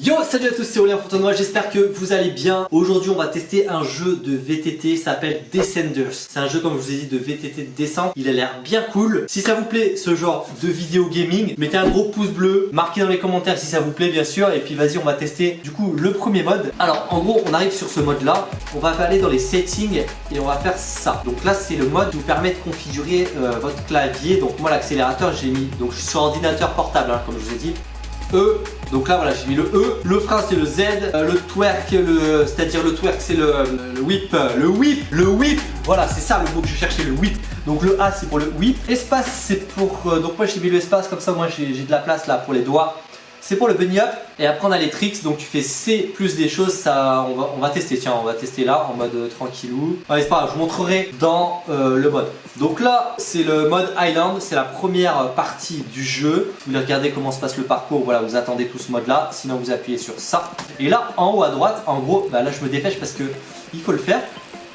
Yo salut à tous c'est Aurélien Fontenoy, j'espère que vous allez bien. Aujourd'hui on va tester un jeu de VTT, ça s'appelle Descenders. C'est un jeu comme je vous ai dit de VTT de descente, il a l'air bien cool. Si ça vous plaît ce genre de vidéo gaming, mettez un gros pouce bleu Marquez dans les commentaires si ça vous plaît bien sûr. Et puis vas-y on va tester du coup le premier mode. Alors en gros on arrive sur ce mode là On va aller dans les settings et on va faire ça. Donc là c'est le mode qui vous permet de configurer euh, votre clavier. Donc moi l'accélérateur j'ai mis, donc je suis sur ordinateur portable hein, comme je vous ai dit E. Donc là voilà j'ai mis le E. Le frein c'est le Z. Euh, le twerk, le, c'est-à-dire le twerk c'est le, whip. Le whip, le whip. Voilà c'est ça le mot que je cherchais, le whip. Donc le A c'est pour le whip. Espace c'est pour... Euh, donc moi j'ai mis le espace comme ça moi j'ai de la place là pour les doigts c'est pour le bunny up et après on a les tricks donc tu fais C plus des choses ça on va, on va tester tiens on va tester là en mode euh, tranquillou. Allez c'est pas grave je vous montrerai dans euh, le mode. Donc là c'est le mode Island c'est la première partie du jeu. Vous regardez comment se passe le parcours voilà vous attendez tout ce mode là sinon vous appuyez sur ça. Et là en haut à droite en gros bah, là je me dépêche parce que il faut le faire.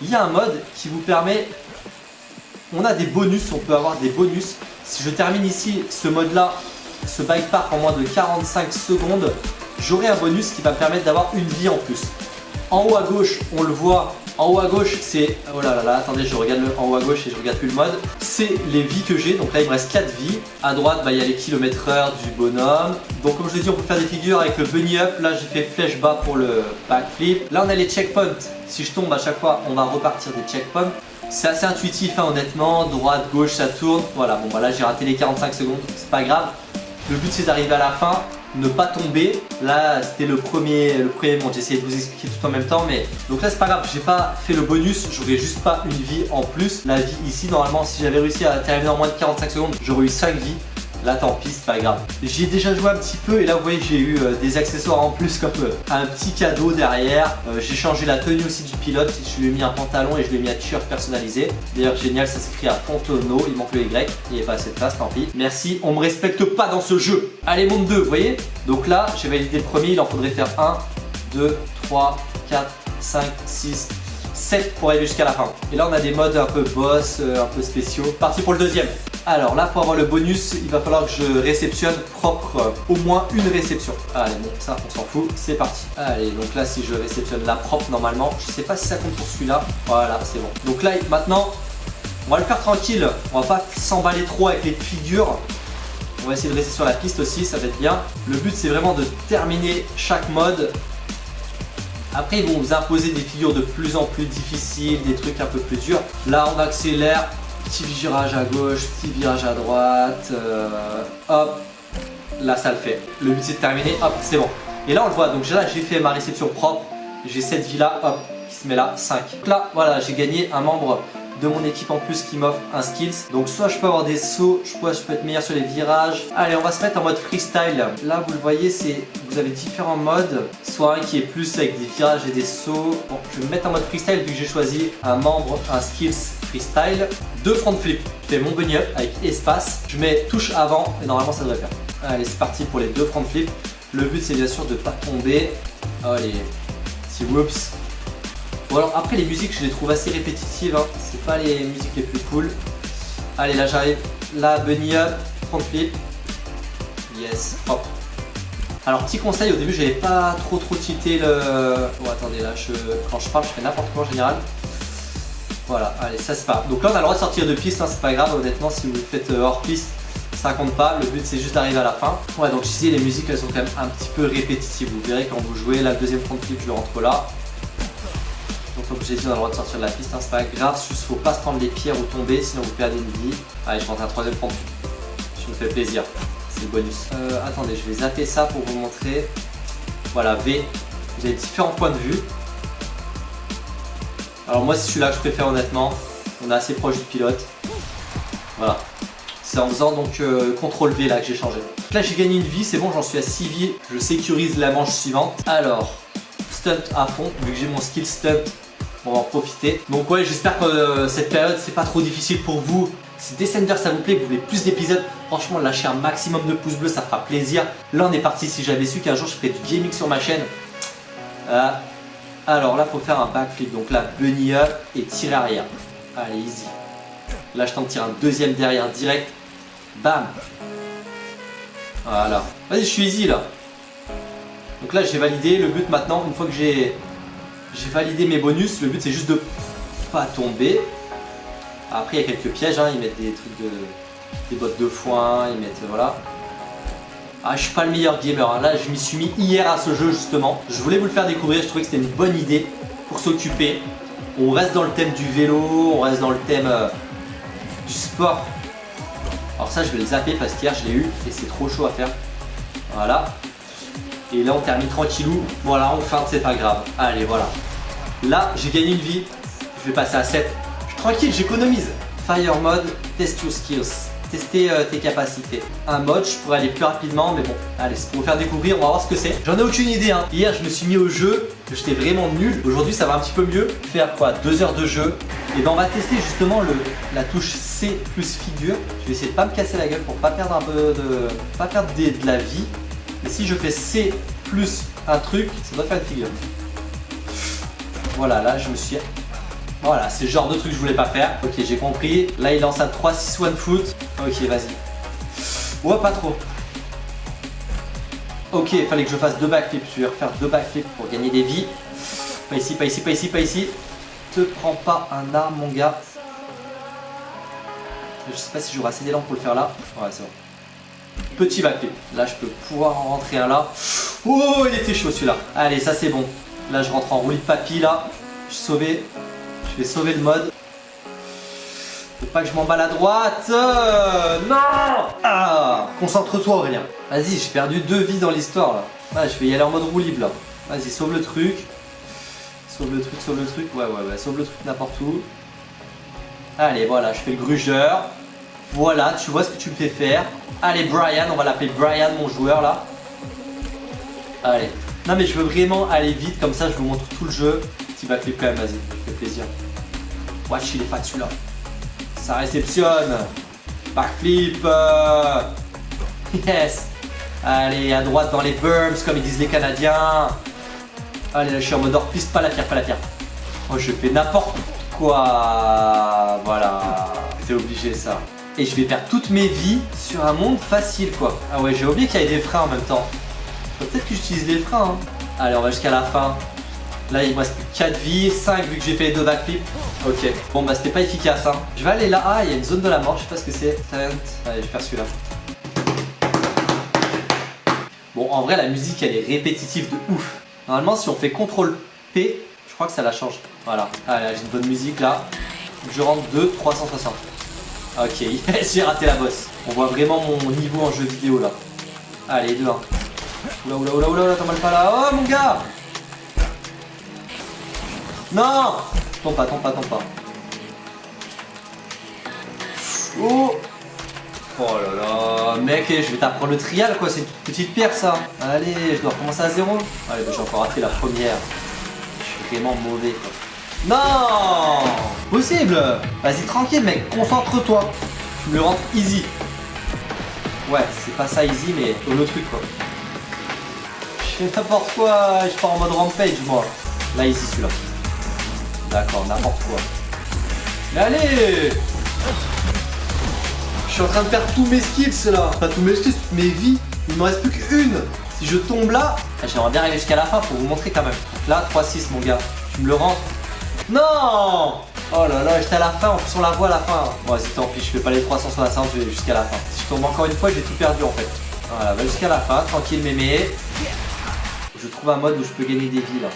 Il y a un mode qui vous permet on a des bonus on peut avoir des bonus. Si je termine ici ce mode là ce bike park en moins de 45 secondes, j'aurai un bonus qui va me permettre d'avoir une vie en plus. En haut à gauche, on le voit, en haut à gauche, c'est... Oh là là là, attendez, je regarde le, en haut à gauche et je regarde plus le mode. C'est les vies que j'ai, donc là il me reste 4 vies. À droite, bah, il y a les kilomètres heure du bonhomme. Donc comme je l'ai dit, on peut faire des figures avec le bunny up. Là, j'ai fait flèche bas pour le backflip. Là, on a les checkpoints. Si je tombe à chaque fois, on va repartir des checkpoints. C'est assez intuitif, hein, honnêtement. Droite, gauche, ça tourne. Voilà, bon, bah là, j'ai raté les 45 secondes. C'est pas grave. Le but c'est d'arriver à la fin, ne pas tomber. Là c'était le premier, le premier j'ai essayé de vous expliquer tout en même temps mais donc là c'est pas grave, j'ai pas fait le bonus, j'aurais juste pas une vie en plus. La vie ici normalement si j'avais réussi à terminer en moins de 45 secondes, j'aurais eu 5 vies. Là tant pis, c'est pas grave. J'y ai déjà joué un petit peu et là vous voyez j'ai eu euh, des accessoires en plus comme euh, un petit cadeau derrière. Euh, j'ai changé la tenue aussi du pilote, je lui ai mis un pantalon et je lui ai mis un t-shirt personnalisé. D'ailleurs génial, ça s'écrit à Fontono, il manque le Y, il n'y a pas assez de place, tant pis. Merci, on me respecte pas dans ce jeu. Allez monde 2, vous voyez? Donc là j'ai validé le premier, il en faudrait faire 1, 2, 3, 4, 5, 6, 7 pour aller jusqu'à la fin. Et là on a des modes un peu boss, un peu spéciaux. Parti pour le deuxième. Alors là, pour avoir le bonus, il va falloir que je réceptionne propre euh, au moins une réception. Allez, bon, ça, on s'en fout. C'est parti. Allez, donc là, si je réceptionne la propre, normalement, je sais pas si ça compte pour celui-là. Voilà, c'est bon. Donc là, maintenant, on va le faire tranquille. On va pas s'emballer trop avec les figures. On va essayer de rester sur la piste aussi, ça va être bien. Le but, c'est vraiment de terminer chaque mode après, ils vont vous imposer des figures de plus en plus difficiles, des trucs un peu plus durs. Là, on accélère, Petit virage à gauche, petit virage à droite. Euh, hop, là ça le fait. Le but c'est de terminer, hop, c'est bon. Et là on le voit, donc là j'ai fait ma réception propre. J'ai cette vie là, hop, qui se met là, 5. Donc là, voilà, j'ai gagné un membre de mon équipe en plus qui m'offre un skills. Donc soit je peux avoir des sauts, je je peux être meilleur sur les virages. Allez, on va se mettre en mode freestyle. Là, vous le voyez, c'est vous avez différents modes. Soit un qui est plus avec des virages et des sauts. Bon, je vais me mettre en mode freestyle vu que j'ai choisi un membre, un skills freestyle. Deux front flip. Je fais mon bunny up avec espace. Je mets touche avant et normalement ça devrait faire. Allez, c'est parti pour les deux front flip. Le but c'est bien sûr de pas tomber. Allez, petit whoops. Bon alors après les musiques je les trouve assez répétitives, hein. c'est pas les musiques les plus cool. Allez là j'arrive, là bunny up, front flip, yes, hop. Alors petit conseil, au début j'avais pas trop trop tilté le... Oh attendez là, je... quand je parle je fais n'importe quoi en général. Voilà, allez ça se pas. Donc là on a le droit de sortir de piste, hein, c'est pas grave honnêtement si vous le faites euh, hors piste ça compte pas, le but c'est juste d'arriver à la fin. Ouais donc ici les musiques elles sont quand même un petit peu répétitives, vous verrez quand vous jouez, la deuxième front flip je rentre là, donc comme j'ai dit on a le droit de sortir de la piste, hein, c'est pas grave, juste faut pas se prendre les pierres ou tomber sinon vous perdez une vie. Allez je rentre un troisième front. Je me fais plaisir, c'est le bonus. Euh, attendez, je vais zapper ça pour vous montrer. Voilà, V, vous avez différents points de vue. Alors moi c'est celui-là que je préfère honnêtement, on est assez proche du pilote. Voilà, c'est en faisant donc euh, CTRL V là que j'ai changé. là j'ai gagné une vie, c'est bon, j'en suis à 6 vies. Je sécurise la manche suivante. Alors, stunt à fond, vu que j'ai mon skill stunt on va en profiter. Donc ouais, j'espère que euh, cette période, c'est pas trop difficile pour vous. Si Descender ça vous plaît, que vous voulez plus d'épisodes, franchement lâchez un maximum de pouces bleus, ça fera plaisir. Là on est parti, si j'avais su qu'un jour je ferais du gaming sur ma chaîne. Euh, alors là faut faire un backflip, donc là bunny up et tirer arrière. Allez easy. Là je tente de tirer un deuxième derrière direct. Bam Voilà. Vas-y je suis easy là. Donc là j'ai validé, le but maintenant, une fois que j'ai j'ai validé mes bonus, le but c'est juste de pas tomber. Après il y a quelques pièges, hein. ils mettent des trucs de... des bottes de foin, ils mettent... voilà. Ah, je suis pas le meilleur gamer, hein. là je m'y suis mis hier à ce jeu justement. Je voulais vous le faire découvrir, je trouvais que c'était une bonne idée pour s'occuper. On reste dans le thème du vélo, on reste dans le thème euh, du sport. Alors ça je vais le zapper parce qu'hier je l'ai eu et c'est trop chaud à faire. Voilà. Et là on termine tranquillou. Voilà, on feinte, c'est pas grave. Allez, voilà. Là, j'ai gagné une vie. Je vais passer à 7. Je suis tranquille, j'économise. Fire mode, test your skills tester euh, tes capacités. Un mode, je pourrais aller plus rapidement, mais bon, allez, c'est pour vous faire découvrir, on va voir ce que c'est. J'en ai aucune idée, hein. Hier, je me suis mis au jeu, j'étais vraiment nul. Aujourd'hui, ça va un petit peu mieux. Faire quoi? Deux heures de jeu. Et ben, on va tester justement la touche C plus figure. Je vais essayer de pas me casser la gueule pour pas perdre un peu de, pas perdre de la vie. Mais si je fais C plus un truc, ça doit faire une figure. Voilà, là, je me suis voilà, c'est le genre de truc que je voulais pas faire. Ok, j'ai compris. Là, il lance un 3-6-1 foot. Ok, vas-y. Ouais, pas trop. Ok, il fallait que je fasse deux backflips. Je vais refaire deux backflips pour gagner des vies. Pas ici, pas ici, pas ici, pas ici. Te prends pas un arme, mon gars. Je sais pas si j'aurai assez d'élan pour le faire là. Ouais, c'est bon. Petit backflip. Là, je peux pouvoir en rentrer un là. Oh, il était chaud celui-là. Allez, ça c'est bon. Là, je rentre en roulis de papy là. Je suis sauvé. Je vais sauver le mode. Faut pas que je m'emballe à droite. Euh, non ah, Concentre-toi Aurélien. Vas-y, j'ai perdu deux vies dans l'histoire là. Ah, je vais y aller en mode roue libre là. Vas-y, sauve le truc. Sauve le truc, sauve le truc. Ouais, ouais, ouais, sauve le truc n'importe où. Allez, voilà, je fais le grugeur. Voilà, tu vois ce que tu me fais faire. Allez, Brian, on va l'appeler Brian, mon joueur là. Allez. Non, mais je veux vraiment aller vite, comme ça je vous montre tout le jeu. Petit backflip quand même, vas-y, fait plaisir. Watch, il est fat celui-là. Ça réceptionne. Backflip. Euh. Yes. Allez, à droite dans les burms, comme ils disent les Canadiens. Allez, là, je suis en mode hors pas la pierre, pas la pierre. Oh, je fais n'importe quoi. Voilà. C'est obligé, ça. Et je vais perdre toutes mes vies sur un monde facile, quoi. Ah ouais, j'ai oublié qu'il y avait des freins en même temps. Peut-être que j'utilise les freins. Hein. Allez, on va jusqu'à la fin. Là, il me reste plus 4 vies, 5 vu que j'ai fait les deux backflips. Ok, bon bah c'était pas efficace. Hein. Je vais aller là. Ah, il y a une zone de la mort, je sais pas ce que c'est. Allez, je faire celui-là. Bon, en vrai, la musique, elle est répétitive de ouf. Normalement, si on fait CTRL P, je crois que ça la change. Voilà. Allez, j'ai une bonne musique là. Je rentre 2, 360. Ok, j'ai raté la bosse. On voit vraiment mon niveau en jeu vidéo là. Allez, 2, 1. Oula, oula, oula, oula, t'as mal pas là. Oh mon gars non Tombe pas, tombe pas, tombe pas. Oh Oh là là, mec, je vais t'apprendre le trial quoi, c'est une petite pierre ça. Allez, je dois recommencer à zéro. Allez, bah, j'ai encore raté la première. Je suis vraiment mauvais. Non Possible Vas-y, tranquille mec, concentre-toi. Tu me le rentres easy. Ouais, c'est pas ça easy, mais le truc quoi. Je fais n'importe quoi, je pars en mode rampage moi. Là, ici, celui-là. D'accord, n'importe quoi. Mais allez Je suis en train de perdre tous mes skills là. Pas tous mes skills, toutes mes vies. Il me reste plus qu'une. Si je tombe là, j'aimerais bien arriver jusqu'à la fin pour vous montrer quand même. là, 3-6 mon gars. Tu me le rends Non Oh là là, j'étais à la fin, en plus on la voit à la fin. Bon, vas-y, tant pis, je fais pas les 360, je vais jusqu'à la fin. Si je tombe encore une fois, j'ai tout perdu en fait. Voilà, va jusqu'à la fin, tranquille mémé. Je trouve un mode où je peux gagner des vies là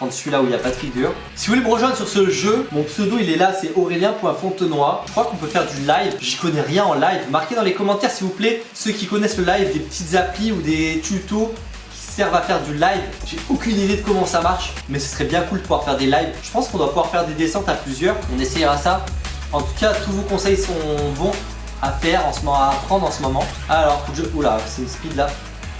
prendre celui-là où il n'y a pas de figure. Si vous voulez me rejoindre sur ce jeu, mon pseudo il est là, c'est aurélien.fontenoy. Je crois qu'on peut faire du live, j'y connais rien en live. Marquez dans les commentaires s'il vous plaît, ceux qui connaissent le live, des petites applis ou des tutos qui servent à faire du live. J'ai aucune idée de comment ça marche, mais ce serait bien cool de pouvoir faire des lives. Je pense qu'on doit pouvoir faire des descentes à plusieurs, on essayera ça. En tout cas, tous vos conseils sont bons à faire, en ce moment, à apprendre en ce moment. Alors, je... Oula, c'est une speed là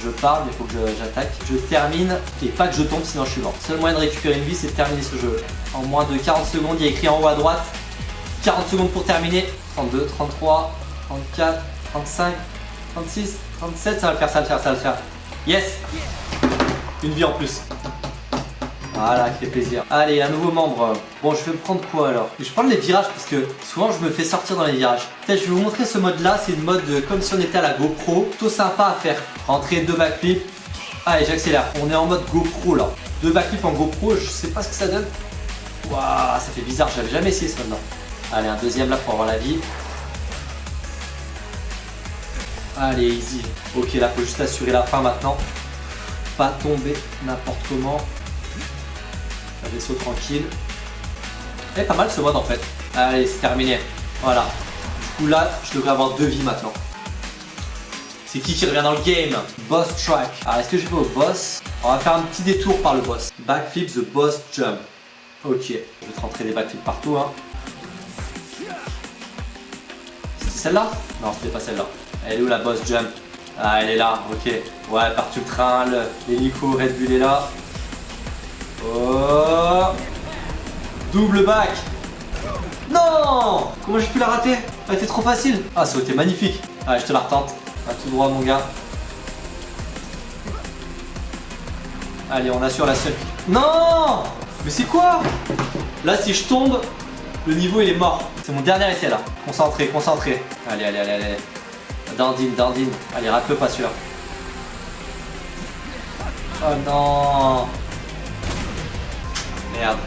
je parle, il faut que j'attaque. Je termine et pas que je tombe sinon je suis mort. Seul moyen de récupérer une vie c'est de terminer ce jeu. En moins de 40 secondes, il y a écrit en haut à droite 40 secondes pour terminer. 32, 33, 34, 35, 36, 37, ça va le faire, ça va le faire, ça va le faire. Yes Une vie en plus. Voilà, qui fait plaisir. Allez, un nouveau membre. Bon, je vais prendre quoi alors? Je vais prendre les virages parce que souvent je me fais sortir dans les virages. Peut-être je vais vous montrer ce mode là. C'est une mode comme si on était à la GoPro. Plutôt sympa à faire. Rentrer deux backflips. Allez, j'accélère. On est en mode GoPro là. Deux backflips en GoPro, je sais pas ce que ça donne. Waouh, ça fait bizarre, j'avais jamais essayé ce maintenant. Allez, un deuxième là pour avoir la vie. Allez, easy. Ok, là, faut juste assurer la fin maintenant. Pas tomber n'importe comment. Un vaisseau tranquille. Et pas mal ce mode en fait. Allez, c'est terminé. Voilà. Du coup, là, je devrais avoir deux vies maintenant. C'est qui qui revient dans le game? Boss track. Alors, est-ce que je vais au boss? On va faire un petit détour par le boss. Backflip the boss jump. Ok, je vais te rentrer des backflips partout. Hein. C'était celle-là? Non, c'était pas celle-là. Elle est où la boss jump? Ah, elle est là, ok. Ouais, partout le train, l'hélico Red Bull est là. Oh Double back Non Comment j'ai pu la rater? Elle était trop facile Ah, ça a été magnifique Allez, je te la retente. À tout droit, mon gars. Allez, on assure la seule. Non Mais c'est quoi? Là, si je tombe, le niveau, il est mort. C'est mon dernier essai, là. Concentré, concentré. Allez, allez, allez, allez. Dandine, dandine. Allez, rate-le pas sûr. Oh non Merde.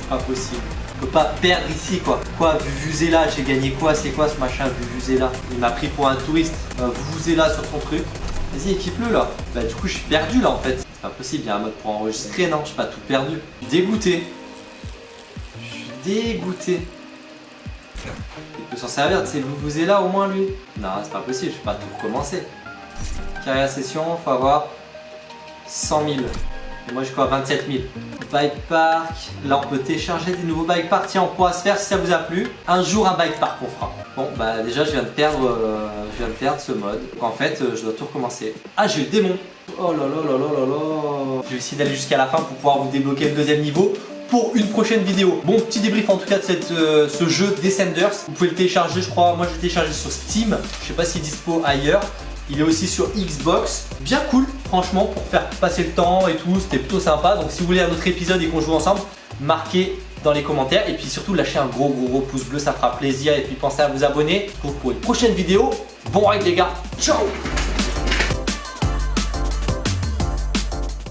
C'est pas possible. On peut pas perdre ici quoi. Quoi, Vuvuzela, j'ai gagné quoi C'est quoi ce machin Vuvuzela? Il m'a pris pour un touriste. Euh, Vuvuzela sur ton truc. Vas-y, équipe-le là. Bah du coup, je suis perdu là en fait. C'est pas possible, il y a un mode pour enregistrer, non? Je suis pas tout perdu. Dégoûté. Je suis dégoûté. Il peut s'en servir de ces Vuvuzela au moins lui Non, c'est pas possible, je vais pas tout recommencer. Carrière session, faut avoir 100 000. Moi j'ai quoi 27 000. Bike park. Là on peut télécharger des nouveaux bike parks. Tiens, on pourra se faire si ça vous a plu. Un jour un bike park on fera. Bon bah déjà je viens de perdre, euh, je viens de perdre ce mode. En fait euh, je dois tout recommencer. Ah j'ai le démon. Oh là là là là là là. Je vais essayer d'aller jusqu'à la fin pour pouvoir vous débloquer le deuxième niveau pour une prochaine vidéo. Bon, petit débrief en tout cas de cette, euh, ce jeu Descenders. Vous pouvez le télécharger, je crois. Moi, je l'ai téléchargé sur Steam. Je sais pas s'il est dispo ailleurs. Il est aussi sur Xbox. Bien cool, franchement, pour faire passer le temps et tout. C'était plutôt sympa. Donc, si vous voulez un autre épisode et qu'on joue ensemble, marquez dans les commentaires. Et puis surtout, lâchez un gros, gros, gros pouce bleu. Ça fera plaisir. Et puis, pensez à vous abonner pour une prochaine vidéo. Bon ride, les gars. Ciao